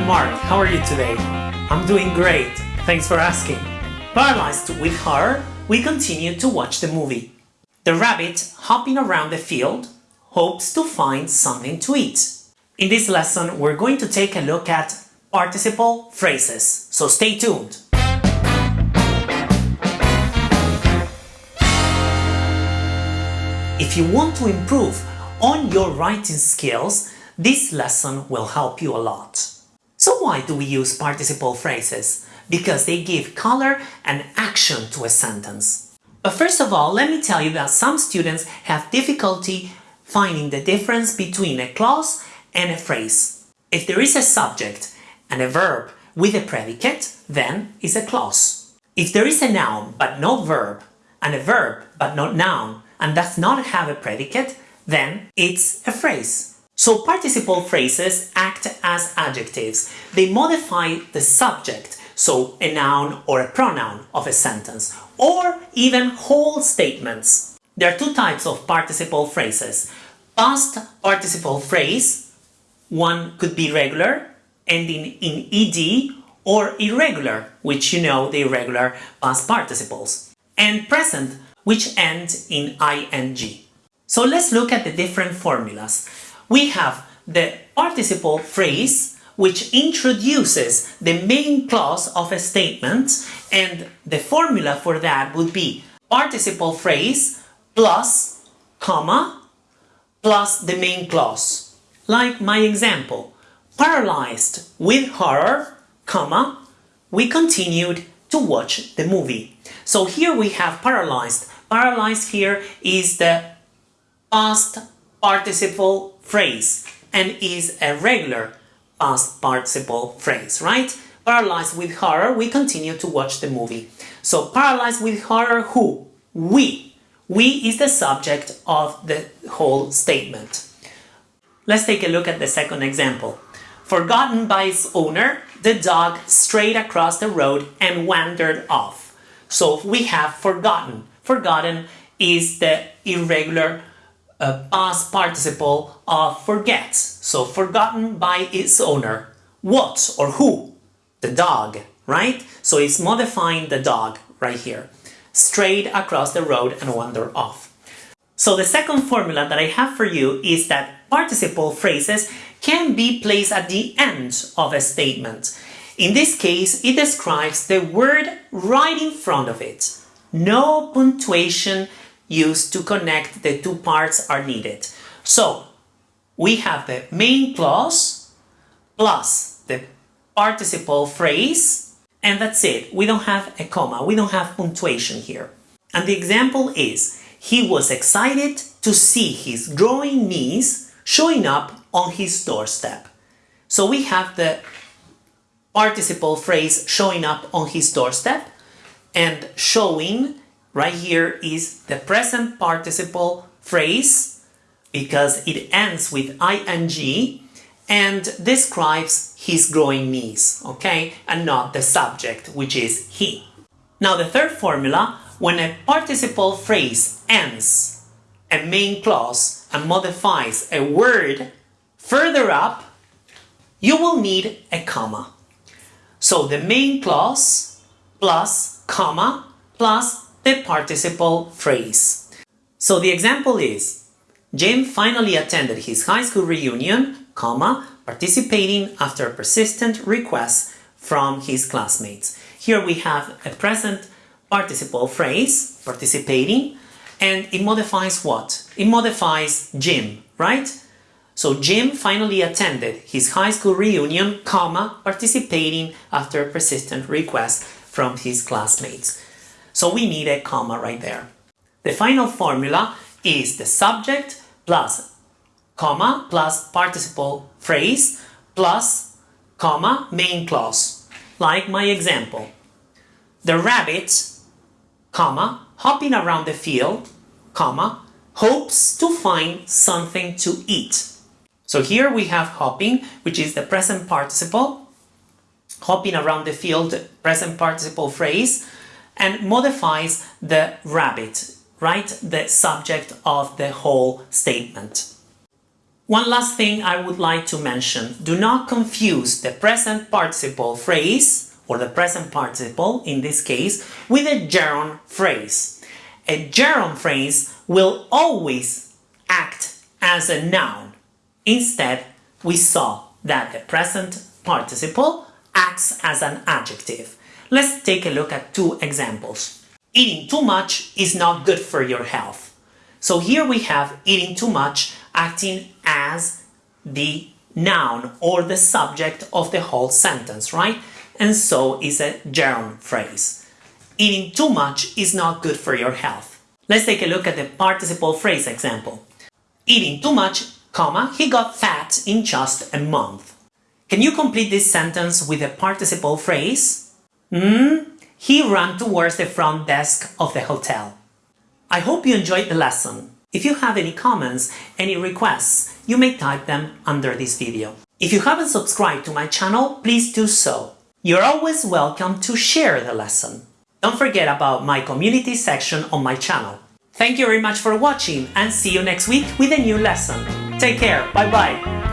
I'm Mark. How are you today? I'm doing great. Thanks for asking. Paralyzed with horror, we continue to watch the movie. The rabbit, hopping around the field, hopes to find something to eat. In this lesson, we're going to take a look at participle phrases, so stay tuned. If you want to improve on your writing skills, this lesson will help you a lot. So why do we use participle phrases? Because they give color and action to a sentence. But first of all, let me tell you that some students have difficulty finding the difference between a clause and a phrase. If there is a subject and a verb with a predicate, then it's a clause. If there is a noun but no verb, and a verb but not noun, and does not have a predicate, then it's a phrase. So participle phrases act as adjectives. They modify the subject, so a noun or a pronoun of a sentence, or even whole statements. There are two types of participle phrases. Past participle phrase, one could be regular, ending in ed, or irregular, which you know the irregular past participles, and present, which end in ing. So let's look at the different formulas. We have the participle phrase, which introduces the main clause of a statement, and the formula for that would be participle phrase plus, comma, plus the main clause. Like my example, paralyzed with horror, comma, we continued to watch the movie. So here we have paralyzed. Paralyzed here is the past participle phrase and is a regular past participle phrase, right? Paralyzed with horror, we continue to watch the movie. So paralyzed with horror, who? We. We is the subject of the whole statement. Let's take a look at the second example. Forgotten by its owner, the dog strayed across the road and wandered off. So we have forgotten. Forgotten is the irregular uh, past participle of forget. So forgotten by its owner. What or who? The dog, right? So it's modifying the dog right here. Strayed across the road and wandered off. So the second formula that I have for you is that participle phrases can be placed at the end of a statement. In this case, it describes the word right in front of it. No punctuation used to connect the two parts are needed. So, we have the main clause plus the participle phrase and that's it. We don't have a comma, we don't have punctuation here. And the example is, he was excited to see his growing niece showing up on his doorstep. So we have the participle phrase showing up on his doorstep and showing right here is the present participle phrase because it ends with ing and describes his growing niece, okay? And not the subject, which is he. Now the third formula, when a participle phrase ends a main clause and modifies a word further up, you will need a comma. So the main clause plus comma plus the participle phrase. So the example is, Jim finally attended his high school reunion, comma, participating after a persistent request from his classmates. Here we have a present participle phrase, participating, and it modifies what? It modifies Jim, right? So Jim finally attended his high school reunion, comma, participating after a persistent request from his classmates. So we need a comma right there. The final formula is the subject plus comma plus participle phrase plus comma main clause. Like my example. The rabbit, comma, hopping around the field, comma, hopes to find something to eat. So here we have hopping, which is the present participle, hopping around the field, present participle phrase, and modifies the rabbit, right? The subject of the whole statement. One last thing I would like to mention, do not confuse the present participle phrase, or the present participle in this case, with a gerund phrase. A gerund phrase will always act as a noun. Instead, we saw that the present participle acts as an adjective. Let's take a look at two examples. Eating too much is not good for your health. So here we have eating too much acting as the noun or the subject of the whole sentence, right? And so is a gerund phrase. Eating too much is not good for your health. Let's take a look at the participle phrase example. Eating too much, comma, he got fat in just a month. Can you complete this sentence with a participle phrase? Hmm, he ran towards the front desk of the hotel. I hope you enjoyed the lesson. If you have any comments, any requests, you may type them under this video. If you haven't subscribed to my channel, please do so. You're always welcome to share the lesson. Don't forget about my community section on my channel. Thank you very much for watching and see you next week with a new lesson. Take care, bye bye!